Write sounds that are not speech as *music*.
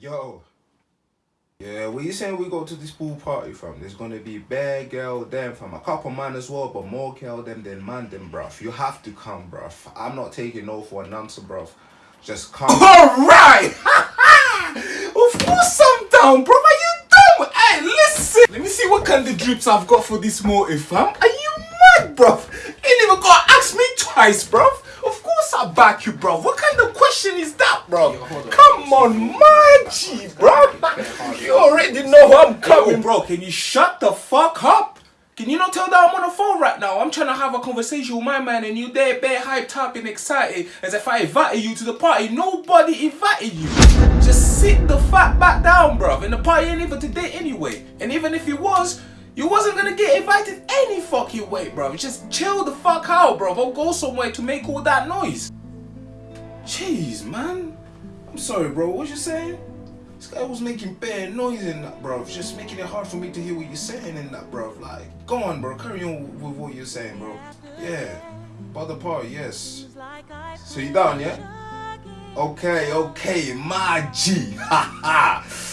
Yo. Yeah, what you saying we go to this pool party fam? There's gonna be bare girl them from a couple man as well, but more girl them than man them bruv. You have to come bruv. I'm not taking no for an answer bruv. Just come. *laughs* Alright! *laughs* of course I'm down, bro. Are you dumb? Hey, listen! Let me see what kind of drips I've got for this motive, fam. Are you mad, bro? Ain't even gonna ask me twice, bro. Of up back you, bro. What kind of question is that, bro? Come on, man, bro. You already know I'm coming, bro. Can you shut the fuck up? Can you not tell that I'm on the phone right now? I'm trying to have a conversation with my man and you there bare hyped up and excited as if I invited you to the party. Nobody invited you. Just sit the fuck back down, bro. And the party ain't even today anyway. And even if it was, you wasn't gonna get invited fucking way, bro? Just chill the fuck out, bruv. Or go somewhere to make all that noise. Jeez, man. I'm sorry, bro. What you saying? This guy was making bad noise in that, bro. Just making it hard for me to hear what you're saying in that, bro. Like, go on, bro. Carry on with what you're saying, bro. Yeah. About the party, yes. So you down, yeah? Okay, okay, my G. *laughs* Ha ha.